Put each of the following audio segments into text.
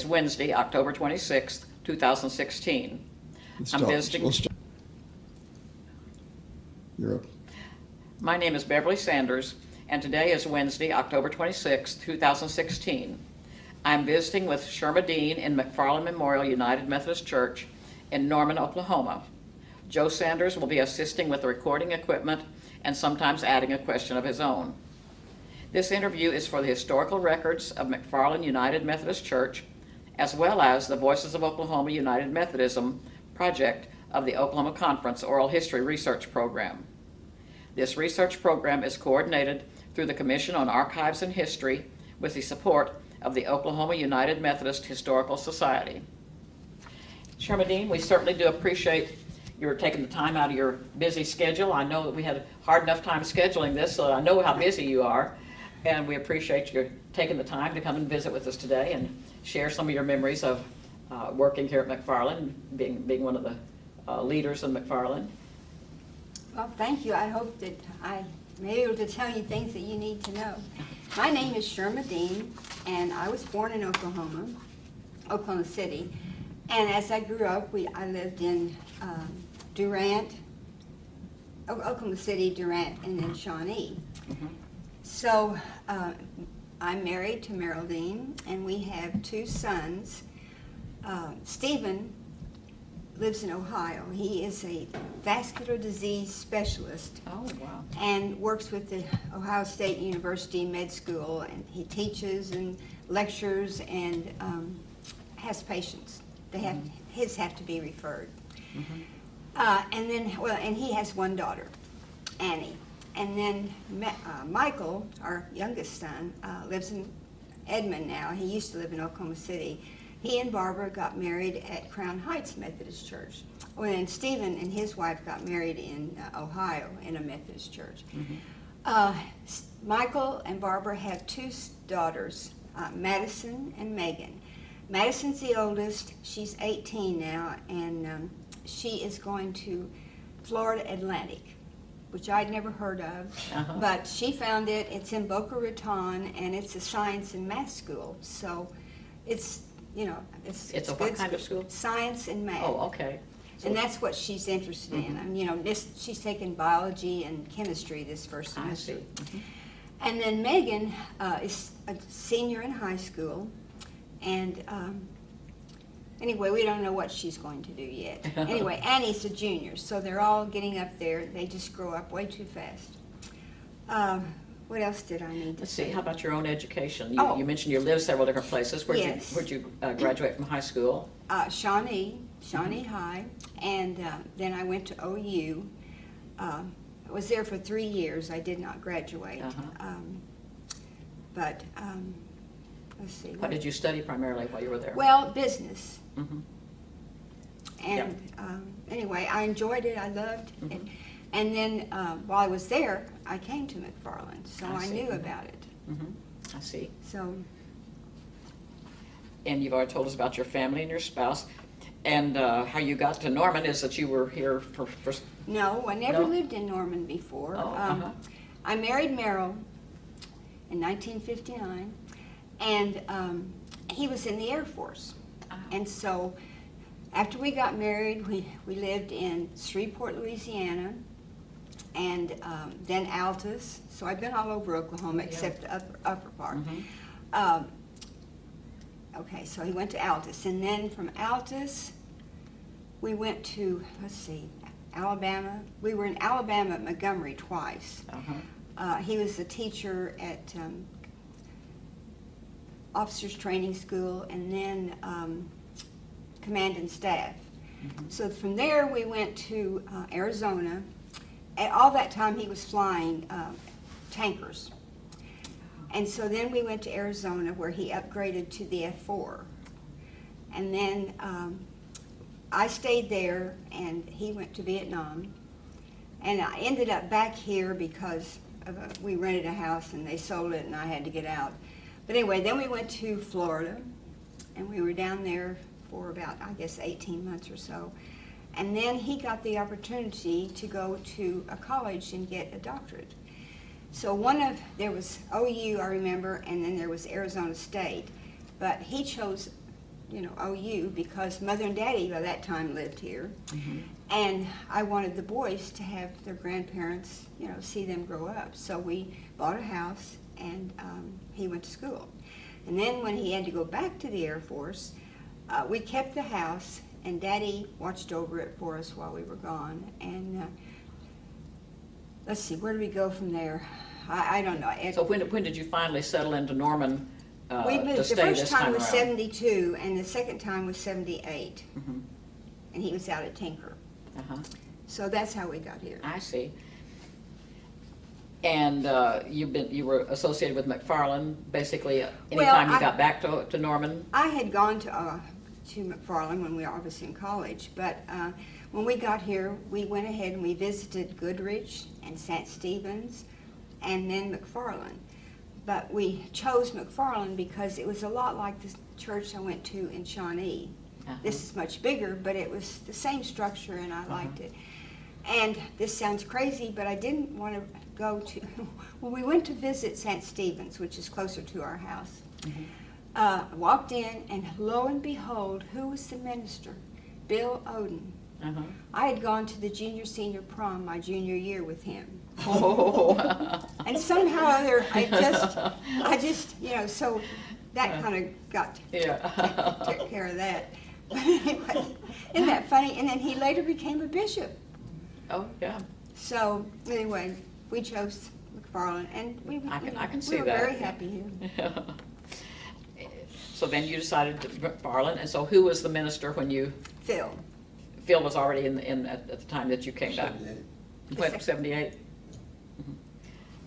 It's Wednesday, October 26th, 2016. Let's I'm start- visiting- up. My name is Beverly Sanders, and today is Wednesday, October 26th, 2016. I'm visiting with Sherma Dean in McFarland Memorial United Methodist Church in Norman, Oklahoma. Joe Sanders will be assisting with the recording equipment and sometimes adding a question of his own. This interview is for the historical records of McFarland United Methodist Church, as well as the Voices of Oklahoma United Methodism project of the Oklahoma Conference Oral History Research Program. This research program is coordinated through the Commission on Archives and History with the support of the Oklahoma United Methodist Historical Society. Sherma Dean, we certainly do appreciate your taking the time out of your busy schedule. I know that we had a hard enough time scheduling this, so I know how busy you are. And we appreciate you taking the time to come and visit with us today and share some of your memories of uh, working here at McFarland, being, being one of the uh, leaders in McFarland. Well, thank you. I hope that I may be able to tell you things that you need to know. My name is Sherma Dean, and I was born in Oklahoma, Oklahoma City. And as I grew up, we, I lived in um, Durant, Oklahoma City, Durant, and then Shawnee. Mhm. So uh, I'm married to Dean, and we have two sons. Uh, Stephen lives in Ohio. He is a vascular disease specialist Oh, wow. and works with the Ohio State University Med School, and he teaches and lectures and um, has patients. They have his have to be referred. Uh, and then, well, and he has one daughter, Annie. And then Ma- uh, Michael, our youngest son, uh, lives in Edmond now. He used to live in Oklahoma City. He and Barbara got married at Crown Heights Methodist Church. Well, and Stephen and his wife got married in uh, Ohio in a Methodist church. Uh, S- Michael and Barbara have two daughters, uh, Madison and Megan. Madison's the oldest. She's 18 now, and um, she is going to Florida Atlantic, which I'd never heard of. Uh-huh. But she found it. It's in Boca Raton, and it's a science and math school. So it's, you know, it's, It's a good what kind of school? Science and math. Oh, okay. And that's what she's interested in. Mhm. Um, you know, this, she's taken biology and chemistry this first semester. I see. Mhm. And then Megan uh, is a senior in high school, and um, anyway, we don't know what she's going to do yet. anyway, Annie's a junior, so they're all getting up there. They just grow up way too fast. Um, what else did I need to Let's say? see, how about your own education? You, Oh. you mentioned you lived several different places. Where'd Yes. you, where'd you uh, graduate from high school? uh, Shawnee, Shawnee High, and uh, then I went to OU. Uh, I was there for three years. I did not graduate. Uh-huh. Um, but um, let's see. What did you study primarily while you were there? Well, business. Mhm. And um, anyway, I enjoyed it. I loved it. Mhm. And then uh, while I was there, I came to McFarland, so I I, knew about it. Mhm. I see. So And you've already told us about your family and your spouse. And uh, how you got to Norman is that you were here for, for no, I never No? lived in Norman before. Oh, Um, uh-huh. I married Merrill in 1959, and um, he was in the Air Force. And so after we got married, we, we lived in Shreveport, Louisiana, and um, then Altus. So I've been all over Oklahoma Yeah. except the upper, upper part. Mhm. Um, okay, so he went to Altus. And then from Altus, we went to, let's see, Alabama. We were in Alabama at Montgomery twice. Uh-huh. Uh, he was a teacher at um, officers training school and then um, command and staff. Mhm. So from there we went to uh, Arizona. At all that time he was flying uh, tankers. And so then we went to Arizona where he upgraded to the F4. And then um, I stayed there and he went to Vietnam. And I ended up back here because of a, we rented a house and they sold it and I had to get out. But anyway, then we went to Florida and we were down there for about, I guess, 18 months or so. And then he got the opportunity to go to a college and get a doctorate. So one of, there was OU, I remember, and then there was Arizona State. But he chose you know, OU because mother and daddy by that time lived here. Mhm. And I wanted the boys to have their grandparents, you know, see them grow up. So we bought a house and um, he went to school. And then when he had to go back to the Air Force, uh, we kept the house and daddy watched over it for us while we were gone. And uh, let's see, where do we go from there? I, I don't know. It- So when, when did you finally settle into Norman uh, we to moved, the first this time time was around? seventy-two, and the second time was seventy-eight, Mhm. and he was out at Tinker. Uh-huh. So that's how we got here. I see. And uh, you've been, you were associated with McFarland, basically, uh, Well, anytime you I- got back to, to Norman? I had gone to, uh, to McFarland when we were obviously in college, but, uh, when we got here, we went ahead and we visited Goodrich and St. Stephen's and then McFarland. But we chose McFarland because it was a lot like the church I went to in Shawnee. Uh-huh. This is much bigger, but it was the same structure and I liked it. And this sounds crazy, but I didn't want to go to, well, we went to visit St. Stephen's, which is closer to our house. Mhm. Uh, walked in, and lo and behold, who was the minister? Bill Oden. Uh-huh. I had gone to the junior senior prom my junior year with him. Oh. And somehow or other, I just, I just, you know, so that kind of got, Yeah. took care of that. But anyway, isn't that funny? And then he later became a bishop. Oh, yeah. So anyway, we chose McFarland, and we, I can- you I can we see were that, very happy here. So then you decided to McFarland, and so who was the minister when you, Phil. Phil was already in, in, at at the time that you came back? 78. What, seventy-eight? Mhm.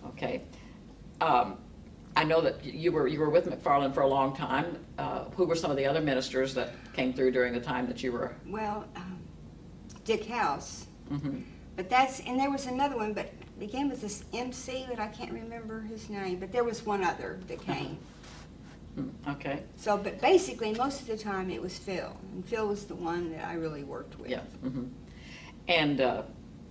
Okay. Um, I know that you were, you were with McFarland for a long time. Uh, Who were some of the other ministers that came through during the time that you were? Well, um, Dick House. Mhm. But that's, and there was another one, but began with this MC, but I can't remember his name, but there was one other that came. Mm, Okay, So, but basically, most of the time it was Phil, and Phil was the one that I really worked with. yeah. mhm. And uh,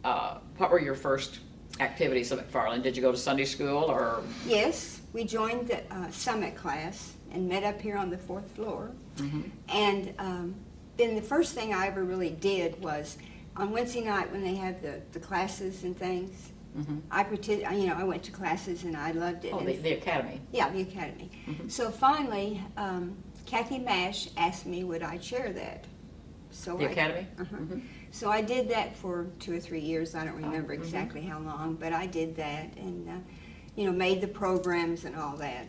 uh, what were your first activities at McFarland? Did you go to Sunday school or? Yes, we joined the uh, summit class and met up here on the fourth floor. Mhm. And um, then the first thing I ever really did was on Wednesday night when they have the, the classes and things, Mhm. I partic- you know, I went to classes and I loved it. Oh, the, the academy. Yeah, the academy. Mhm. So finally, um, Kathy Mash asked me would I chair that. So The I- academy? Uh-huh. Mhm. So I did that for two or three years. I don't remember mhm. exactly how long, but I did that and, uh, you know, made the programs and all that.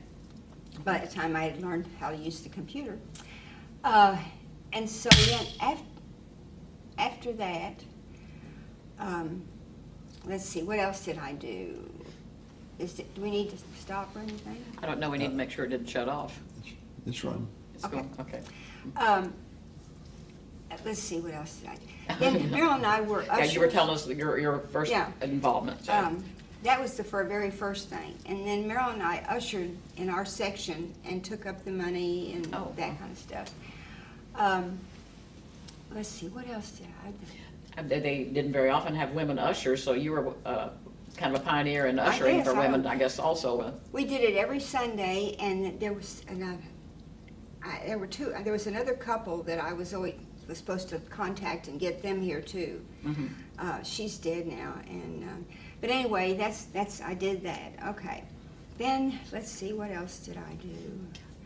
By the time I had learned how to use the computer. Uh, and so then af- after that, um, let's see, what else did I do? Is it, do we need to stop or anything? I don't know, we need to make sure it didn't shut off. It's- It's run. It's Okay. going, okay. Um, let's see, what else did I do? Then Merrill and I were Yeah, ushers. you were telling us your, your first Yeah. involvement. so- Um, that was the fir- very first thing. And then Merrill and I ushered in our section and took up the money and Oh, that wow. kind of stuff. Um, let's see, what else did I do? They, they didn't very often have women ushers, so you were uh, kind of a pioneer in ushering for women, don't- I guess, also. uh, We did it every Sunday, and there was another. I, there were two. There was another couple that I was always was supposed to contact and get them here too. Mm -hmm. Uh, she's dead now, and um, but anyway, that's that's I did that. Okay, then let's see what else did I do.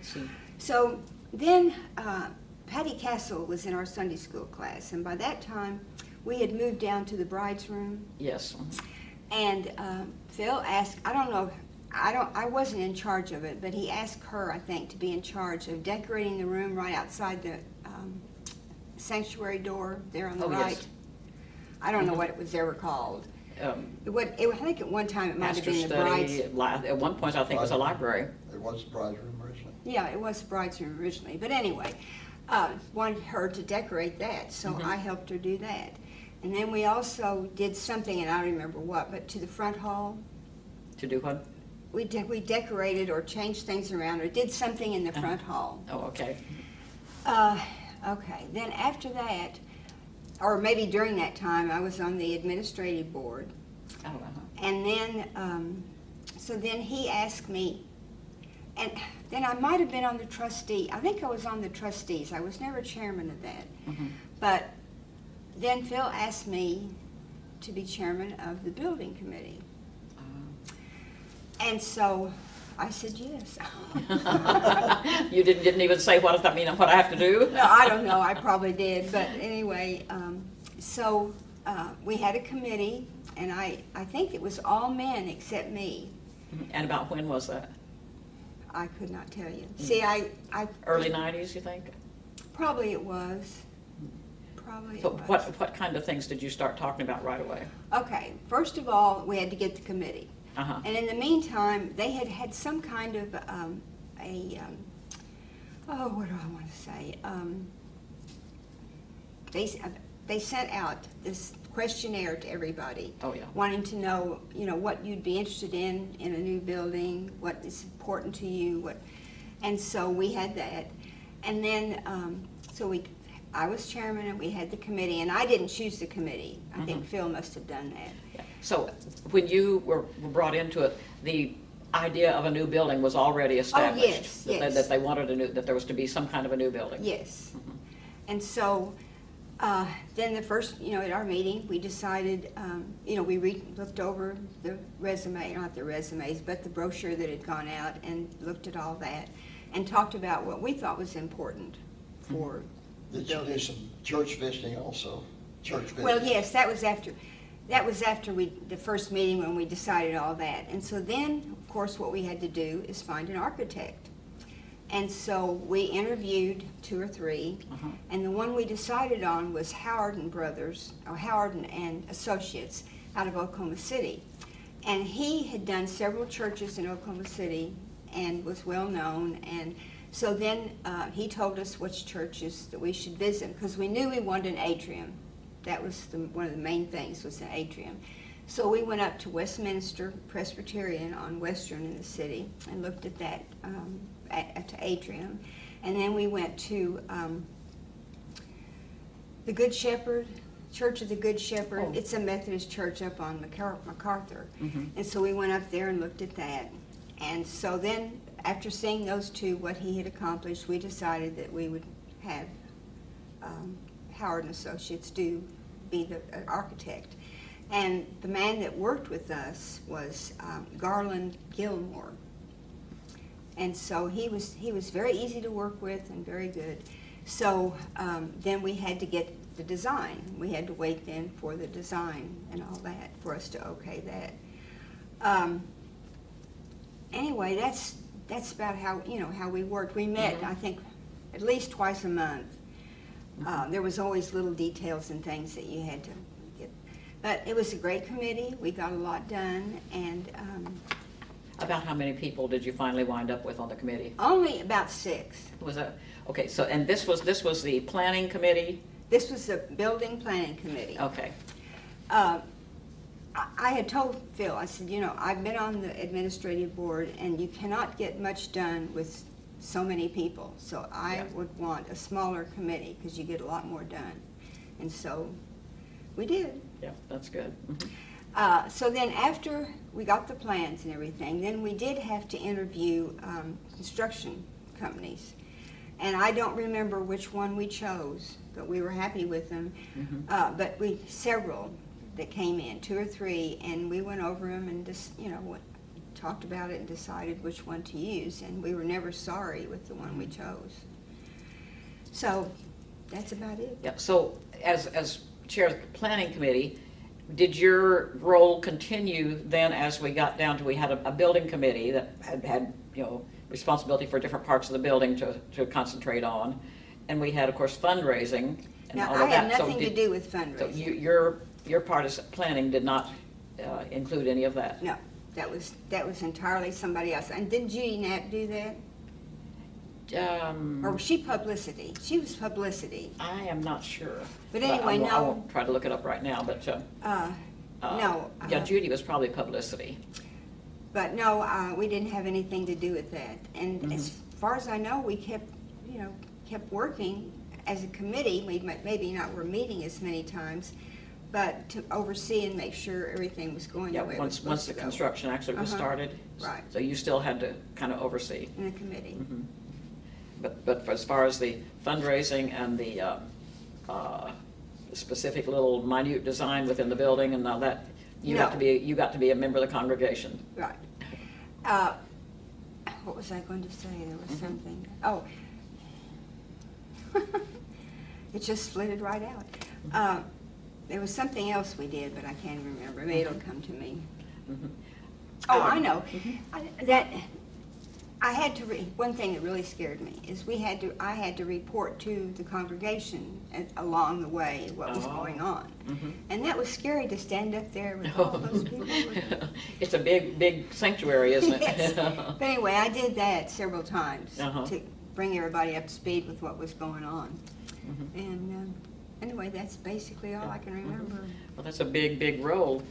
See, So then uh, Patty Castle was in our Sunday school class, and by that time we had moved down to the bride's room. Yes. And um, Phil asked, I don't know, I don't, I wasn't in charge of it, but he asked her, I think, to be in charge of decorating the room right outside the um, sanctuary door there on the Oh, yes. right. I don't know Mhm. what it was ever called. Um, It would, it, I think at one time it might have Master been the bride's. study, at one point, I think it was a library. It was the bride's room originally. Yeah, it was the bride's room originally, but anyway, uh, wanted her to decorate that, so Mhm. I helped her do that. And then we also did something, and I don't remember what, but to the front hall, To do what? we de- we decorated or changed things around or did something in the Uh-huh. front hall. Oh, okay. Uh, okay, then after that, or maybe during that time, I was on the administrative board. Oh, uh-huh. And then, um, so then he asked me, and then I might have been on the trustee. I think I was on the trustees. I was never chairman of that. Mhm. But then Phil asked me to be chairman of the building committee. And so I said yes. You didn't, didn't even say what does that mean and what I have to do? No, I don't know, I probably did, but anyway, um, so, uh, we had a committee, and I, I think it was all men except me. And about when was that? I could not tell you. See, I, I. Early nineties, you think? Probably it was. Probably it So was. what, what kind of things did you start talking about right away? Okay, first of all, we had to get the committee. Uh-huh. And in the meantime, they had had some kind of, um, a, um, oh, what do I want to say? Um, they, uh, they sent out this questionnaire to everybody. Oh, yeah. Wanting to know, you know, what you'd be interested in, in a new building, what is important to you, what, and so we had that. And then, um, so we, I was chairman and we had the committee, and I didn't choose the committee. I think Mhm. Phil must have done that. Yeah. So when you were were brought into it, the idea of a new building was already established? Oh, yes, that they- yes. That they wanted a new, that there was to be some kind of a new building? Yes. Mhm. And so, uh, then the first, you know, at our meeting, we decided, um, you know, we re, looked over the resume, not the resumes, but the brochure that had gone out and looked at all that and talked about what we thought was important for the Did you do some church visiting also? Church visiting? Well, yes, that was after, that was after we, the first meeting when we decided all that. And so then, of course, what we had to do is find an architect. And so we interviewed two or three, Uh-huh. and the one we decided on was Howard and Brothers, or Howard and- Associates out of Oklahoma City. And he had done several churches in Oklahoma City and was well-known. And so then uh, he told us which churches that we should visit, because we knew we wanted an atrium. That was the, one of the main things, was an atrium. So we went up to Westminster Presbyterian on Western in the city and looked at that, um, the atrium. And then we went to, um, the Good Shepherd, Church of the Good Shepherd. Oh. It's a Methodist church up on MacAr- MacArthur. Mhm. And so we went up there and looked at that. And so then, after seeing those two, what he had accomplished, we decided that we would have um, Howard and Associates do, be the uh, architect. And the man that worked with us was um, Garland Gilmore. And so he was, he was very easy to work with and very good. So um, then we had to get the design. We had to wait then for the design and all that, for us to okay that. Um, Anyway, that's, that's about how, you know, how we worked. We met, Mhm. I think, at least twice a month. Uh, There was always little details and things that you had to get. But it was a great committee. We got a lot done, and um, About how many people did you finally wind up with on the committee? only about six. Was that, okay, so, and this was, this was the planning committee? This was the building planning committee. Okay, Uh, I I had told Phil, I said, you know, I've been on the administrative board, and you cannot get much done with so many people. So I Yeah. would want a smaller committee, because you get a lot more done. And so, we did. yeah, that's good. Mhm. Uh, So then after we got the plans and everything, then we did have to interview um, construction companies. And I don't remember which one we chose, but we were happy with them. Mhm. Uh, But we, several that came in, two or three, and we went over them and just, you know, what- talked about it and decided which one to use. And we were never sorry with the one we chose. So that's about it. Yeah, so as, as chair of the planning committee, did your role continue then as we got down to, we had a, a building committee that had, had, you know, responsibility for different parts of the building to, to concentrate on? And we had, of course, fundraising and Now, all I of that. had So nothing to do with So fundraising. you, your, your part of planning did not uh, include any of that? No, that was, that was entirely somebody else. And didn't Judy Knapp do that? Um, Or was she publicity? She was publicity. I am not sure. But I anyway, won't- I no. won't try to look it up right now, but, uh, Uh, uh, No. Yeah, uh, Judy was probably publicity. But no, uh, we didn't have anything to do with that. And as far as I know, we kept, you know, kept working as a committee. We might, maybe not were meeting as many times, but to oversee and make sure everything was going Yeah, the way it was once, once supposed the to go. construction actually was Uh-huh. started. Right. So you still had to kind of oversee. in the committee. Mhm. But, but for- as far as the fundraising and the um, uh, specific little minute design within the building and all that, you got to be, you got to be a member of the congregation. Right. Uh, What was I going to say? There was Mhm. something, oh. It just flitted right out. Uh, There was something else we did, but I can't remember. Maybe it'll come to me. Mhm. Oh, I Um, know. mhm. I- That, I had to, re- one thing that really scared me is we had to, I had to report to the congregation a- along the way what was Oh. going on. Mhm. And that was scary to stand up there with all those people. It's a big, big sanctuary, isn't it? Yes. But anyway, I did that several times Uh-huh. to bring everybody up to speed with what was going on. Mhm. And um, anyway, that's basically all I can remember. Well, that's a big, big role.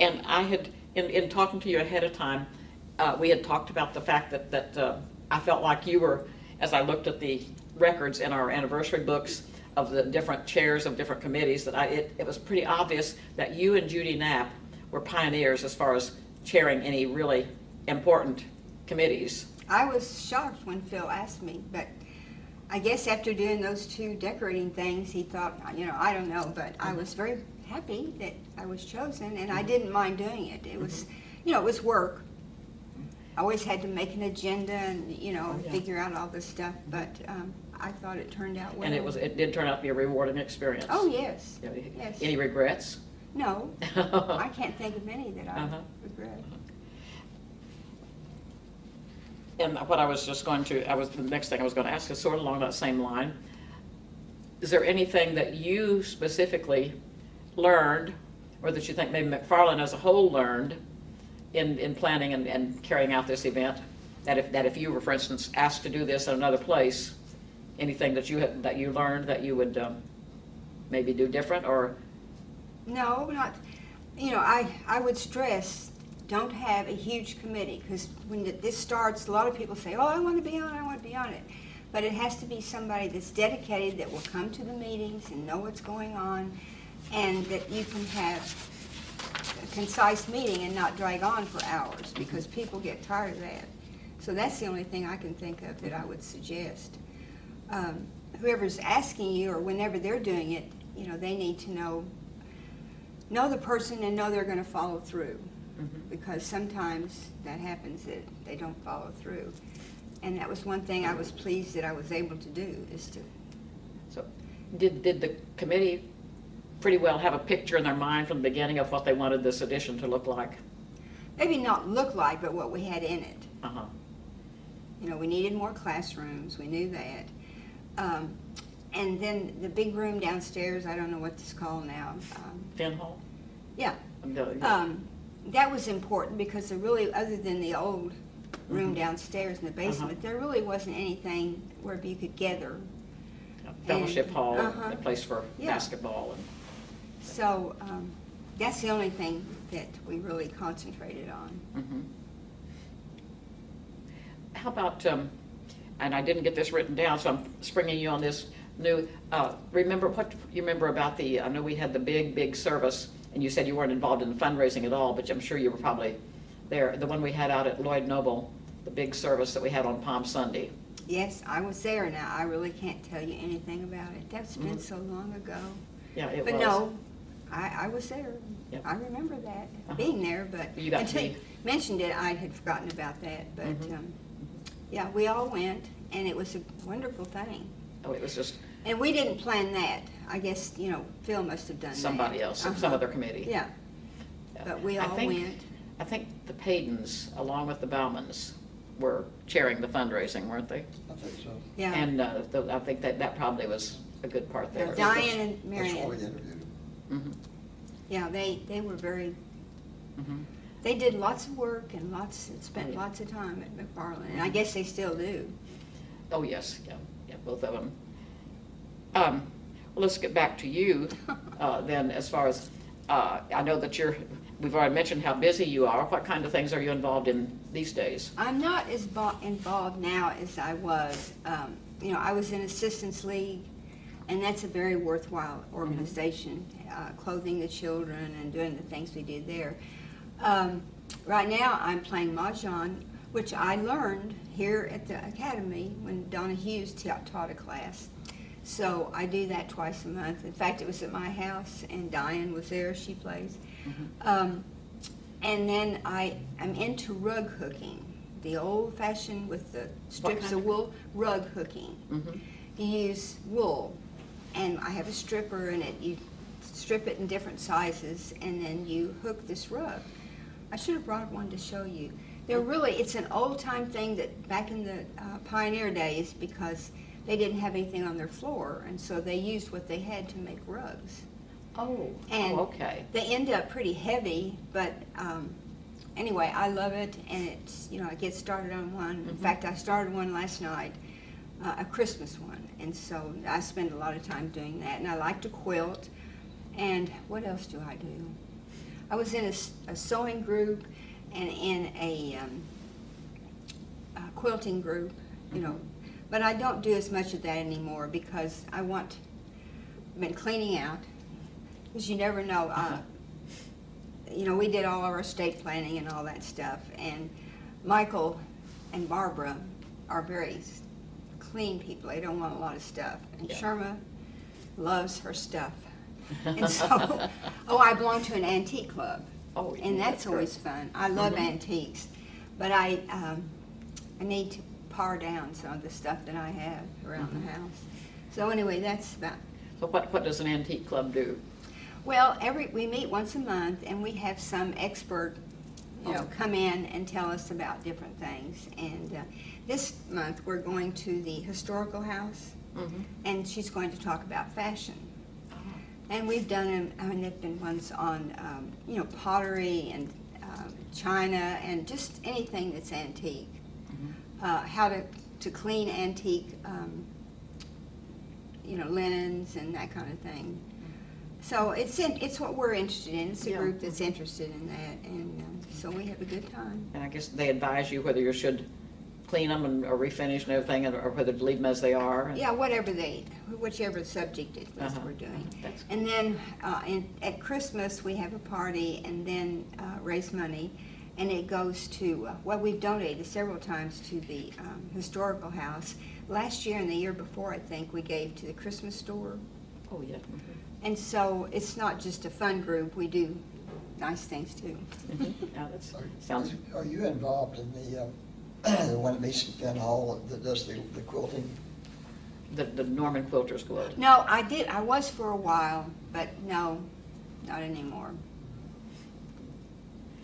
And I had, in, in talking to you ahead of time, uh, we had talked about the fact that, that uh, I felt like you were, as I looked at the records in our anniversary books of the different chairs of different committees, that I, it, it was pretty obvious that you and Judy Knapp were pioneers as far as chairing any really important committees. I was shocked when Phil asked me, but I guess after doing those two decorating things, he thought, you know, I don't know, but I was very happy that I was chosen, and I didn't mind doing it. It was, you know, it was work. I always had to make an agenda and, you know, Oh, yeah. figure out all this stuff, but um, I thought it turned out well. And it was, it did turn out to be a rewarding experience. Oh, yes, Yeah, yes. Any regrets? No, I can't think of any that I Uh-huh. regret. And what I was just going to, I was, the next thing I was going to ask is sort of along that same line. Is there anything that you specifically learned, or that you think maybe McFarland as a whole learned in, in planning and, and carrying out this event? That if, that if you were, for instance, asked to do this in another place, anything that you had, that you learned that you would um, maybe do different, or, No, not, you know, I, I would stress, don't have a huge committee, because when this starts, a lot of people say, oh, I want to be on it, I want to be on it. But it has to be somebody that's dedicated, that will come to the meetings and know what's going on, and that you can have concise meeting and not drag on for hours, because people get tired of that. So that's the only thing I can think of that I would suggest. Um, Whoever's asking you, or whenever they're doing it, you know, they need to know know the person and know they're going to follow through Mhm. because sometimes that happens that they don't follow through and that was one thing i was pleased that i was able to do is to so, did, did the committee pretty well have a picture in their mind from the beginning of what they wanted this edition to look like? maybe not look like but what we had in it Uh-huh. you know we needed more classrooms we knew that um, and then the big room downstairs i don't know what it's called now um, Hall? yeah um, that was important because there really other than the old room Mhm. downstairs in the Uh-huh. basement there really wasn't anything where you could gather Fellowship And- Hall, uh-huh. a place for Yeah. basketball and, So um, that's the only thing that we really concentrated on. mhm. How about, um, and I didn't get this written down, so I'm springing you on this new, uh, remember, what, you remember about the, I know we had the big, big service, and you said you weren't involved in the fundraising at all, but I'm sure you were probably there, the one we had out at Lloyd Noble, the big service that we had on Palm Sunday. Yes, I was there now. I really can't tell you anything about it. That's been Mhm. so long ago. Yeah, it was. But no, I, I was there. Yep. I remember that, Uh-huh. being there, but You got to until you mentioned it, I had forgotten about that. But Mhm. um, yeah, we all went, and it was a wonderful thing. Oh, it was just And we didn't plan that. I guess, you know, Phil must have done that. somebody else, some Uh-huh. other committee. Yeah, but we I all think- went. I think the Paydens, along with the Baumans, were chairing the fundraising, weren't they? I think so. Yeah. And uh, the- I think that, that probably was a good part there. Diane and That's why Marion. Him. Mhm, Yeah, they, they were very, mhm. they did lots of work and lots, and spent yeah. lots of time at McFarland, and I guess they still do. Oh, yes, yeah, yeah, both of them. Um, Well, let's get back to you uh, then, as far as, uh, I know that you're, we've already mentioned how busy you are. What kind of things are you involved in these days? I'm not as involved now as I was. Um, you know, I was in Assistance League, and that's a very worthwhile organization, uh, clothing the children and doing the things we did there. Um, right now I'm playing mahjong, which I learned here at the academy when Donna Hughes ta- taught a class. So I do that twice a month. In fact, it was at my house, and Diane was there. She plays. Um, and then I am into rug hooking, the old-fashioned with the strips of wool rug hooking. Mhm. You use wool, and I have a stripper in it. You strip it in different sizes, and then you hook this rug. I should have brought one to show you. They're really, it's an old-time thing that back in the uh, pioneer days, because they didn't have anything on their floor, and so they used what they had to make rugs. Oh, And oh, okay. They end up pretty heavy, but um, anyway, I love it, and it's you know I get started on one. In Mhm. fact, I started one last night, uh, a Christmas one, and so I spend a lot of time doing that. And I like to quilt. And what else do I do? I was in a sewing group and in a, um, a quilting group, you know, but I don't do as much of that anymore because I want. Been cleaning out because you never know. Uh, you know, we did all of our estate planning and all that stuff, and Michael and Barbara are very clean people. They don't want a lot of stuff, and Yeah. Sherma loves her stuff. And so, oh, I belong to an antique club, Oh, and that's, great. always fun. I love Mhm. antiques, but I um, I need to pare down some of the stuff that I have around Mhm. the house. So anyway, that's about So what, what does an antique club do? Well, every, we meet once a month and we have some expert, you know, come in and tell us about different things. And uh, this month, we're going to the historical house Mhm. and she's going to talk about fashion. And we've done, I mean, there've been ones on, um, you know, pottery and um, china and just anything that's antique. Mhm. Uh, how to, to clean antique, um, you know, linens and that kind of thing. So it's, in- it's what we're interested in. It's a Yeah. group that's interested in that, and um, so we have a good time. And I guess they advise you whether you should clean them and, or refinish and everything, or whether to leave them as they are? and- Yeah, whatever they, whichever subject it is Uh-huh. we're doing. That's- And then, uh, in, at Christmas, we have a party and then, uh, raise money. And it goes to, uh, well, we've donated several times to the, um, historical house. Last year and the year before, I think, we gave to the Christmas store. Oh, yeah. Mhm. And so it's not just a fun group, we do nice things too. Mhm. Yeah, that Are- sounds, Are you involved in the, um, the one at Mason Finn Hall that does the the quilting? the, the Norman Quilters Guild. No, I did, I was for a while, but no, not anymore.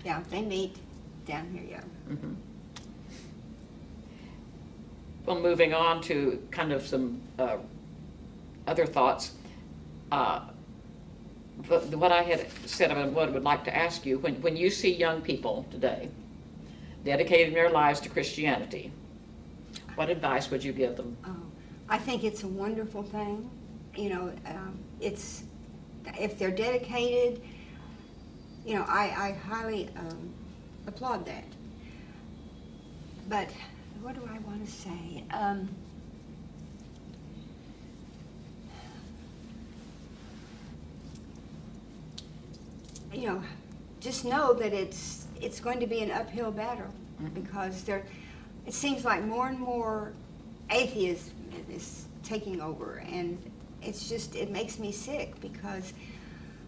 Yeah, they meet down here, yeah. Mhm. Well, moving on to kind of some uh, other thoughts. Uh, what I had said, I what I would like to ask you, when, when you see young people today dedicating their lives to Christianity, what advice would you give them? Oh, I think it's a wonderful thing. You know, um, it's, if they're dedicated, you know, I, I highly um, applaud that. But what do I want to say? Um, you know, just know that it's it's going to be an uphill battle Mhm. because there, it seems like more and more atheism is taking over, and it's just it makes me sick because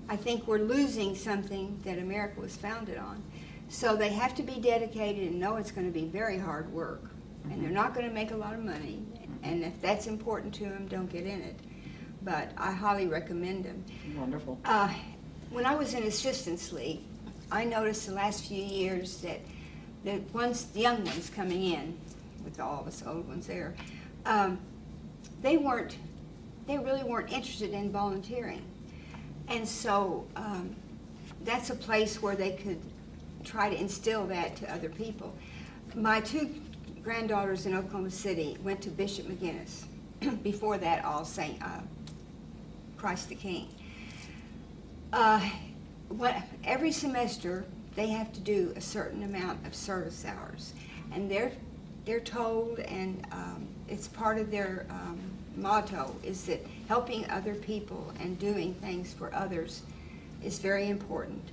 I think we're losing something that America was founded on. So they have to be dedicated and know it's going to be very hard work, and they're not going to make a lot of money. And if that's important to them, don't get in it. But I highly recommend them. Wonderful. Uh, when I was in Assistance League, I noticed the last few years that the ones, the young ones coming in, with all of us old ones there, um, they weren't, they really weren't interested in volunteering. And so um, that's a place where they could try to instill that to other people. My two granddaughters in Oklahoma City went to Bishop McGuinness. Before that, All Saint uh, Christ the King. Uh, what, every semester, they have to do a certain amount of service hours. And they're, they're told, and um, it's part of their um, motto, is that helping other people and doing things for others is very important.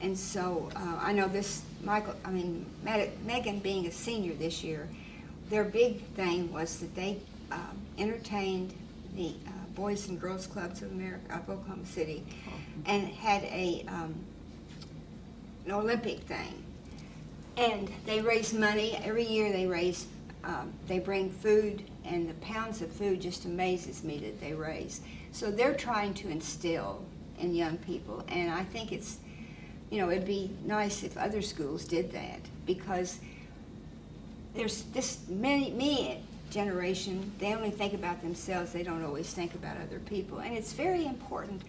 And so, uh, I know this, Michael, I mean, Megan being a senior this year, their big thing was that they um, entertained the uh, Boys and Girls Clubs of America, of Oklahoma City, and had a, um, an Olympic thing. And they raise money, every year they raise, um, they bring food, and the pounds of food just amazes me that they raise. So they're trying to instill in young people, and I think it's, you know, it'd be nice if other schools did that, because there's this many, me generation, they only think about themselves, they don't always think about other people, and it's very important.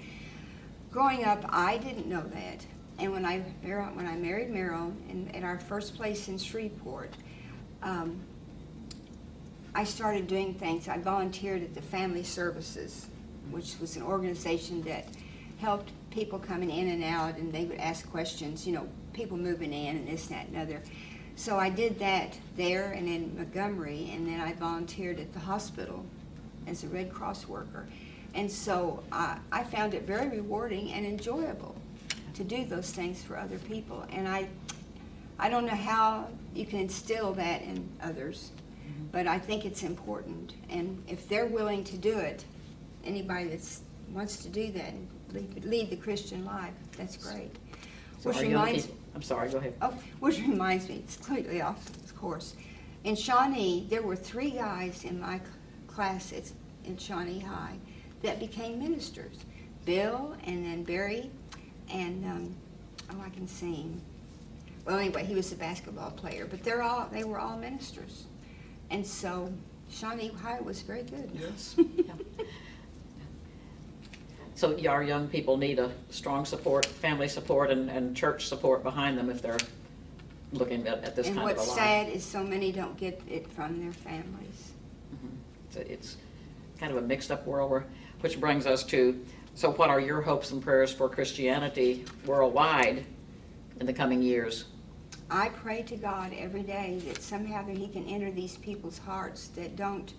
Growing up, I didn't know that, and when I, when I married Merrill, in, at our first place in Shreveport, um, I started doing things, I volunteered at the Family Services, which was an organization that helped people coming in and out, and they would ask questions, you know, people moving in and this, and that, and other. So I did that there and in Montgomery, and then I volunteered at the hospital as a Red Cross worker. And so I, I found it very rewarding and enjoyable to do those things for other people. And I, I don't know how you can instill that in others, mm-hmm. but I think it's important. And if they're willing to do it, anybody that wants to do that and lead, lead the Christian life, that's great. So Which reminds, people- I'm sorry, go ahead. Oh, which reminds me, it's completely off course. In Shawnee, there were three guys in my class at, in Shawnee High that became ministers. Bill and then Barry and, um, oh, I can see him. Well, anyway, he was a basketball player, but they're all, they were all ministers. And so Shawnee High was very good. Yes. So our young people need a strong support, family support and, and church support behind them if they're looking at, at this And kind of a life. what's sad is so many don't get it from their families. Mhm. So It's kind of a mixed-up world, where- which brings us to, so what are your hopes and prayers for Christianity worldwide in the coming years? I pray to God every day that somehow that He can enter these people's hearts that don't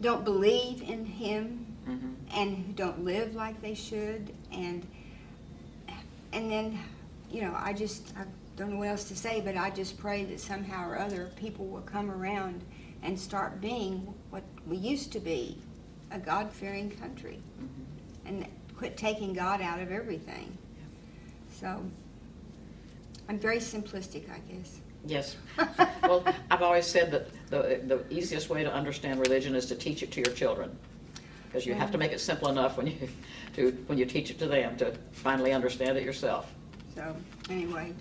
don't believe in Him Mhm. and who don't live like they should, and and then, you know, I just I don't know what else to say, but I just pray that somehow or other people will come around and start being what we used to be, a God-fearing country, Mhm. and quit taking God out of everything. So. I'm very simplistic, I guess. Yes. Well, I've always said that the, the easiest way to understand religion is to teach it to your children. Because you have to make it simple enough when you, to, when you teach it to them to finally understand it yourself. So, anyway,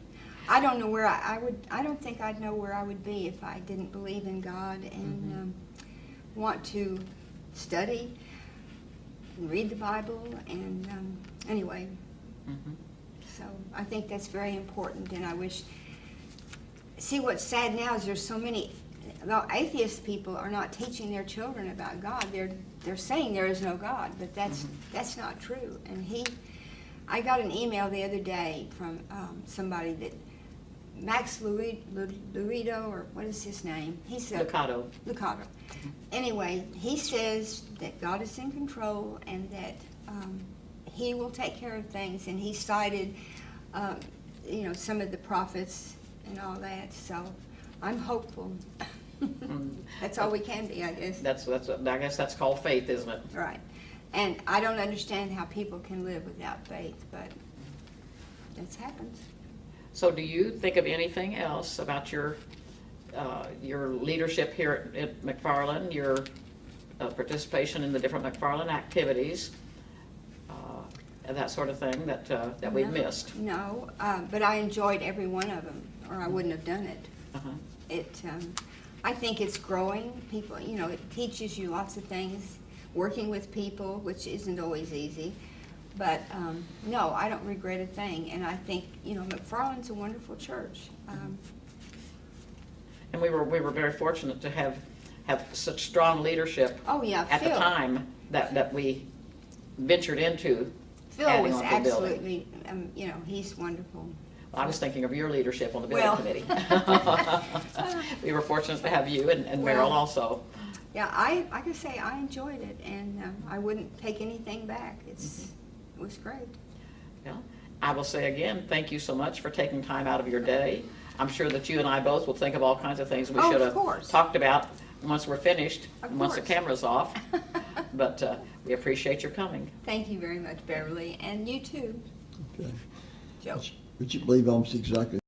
I don't know where I, I would, I don't think I'd know where I would be if I didn't believe in God and Mhm. um, want to study and read the Bible and, um, anyway, Mhm. so I think that's very important and I wish, see what's sad now is there's so many, the atheist people are not teaching their children about God. They're, they're saying there is no God, but that's, Mhm. that's not true. And he, I got an email the other day from um, somebody that, Max Luri- Lu- Lurido, or what is his name? He said Lucado. Lucado. Anyway, he says that God is in control and that um, he will take care of things. And he cited, um, you know, some of the prophets and all that. So I'm hopeful. Mm. That's all we can be, I guess. That's, that's, I guess that's called faith, isn't it? Right. And I don't understand how people can live without faith, but that's happens. So do you think of anything else about your, uh, your leadership here at at McFarland, your uh, participation in the different McFarland activities, uh, and that sort of thing that, uh, that we've No, missed? No, uh, but I enjoyed every one of them, or I wouldn't have done it. Uh-huh. It, um, I think it's growing. People, you know, it teaches you lots of things. Working with people, which isn't always easy, but um, no, I don't regret a thing. And I think, you know, McFarland's a wonderful church. Um, And we were, we were very fortunate to have, have such strong leadership oh yeah, at the time that, that we ventured into. Phil was on the building. absolutely, um, you know, he's wonderful. I was thinking of your leadership on the building Well. committee. We were fortunate to have you and and Merrill also. Yeah, I, like I say, I enjoyed it, and um, I wouldn't take anything back. It's, Mm-hmm. it was great. Yeah. I will say again, thank you so much for taking time out of your day. I'm sure that you and I both will think of all kinds of things we Oh, should have course. talked about once we're finished, Of once the camera's off. But uh, we appreciate your coming. Thank you very much, Beverly, and you too, Okay. Joe. Would you believe almost exactly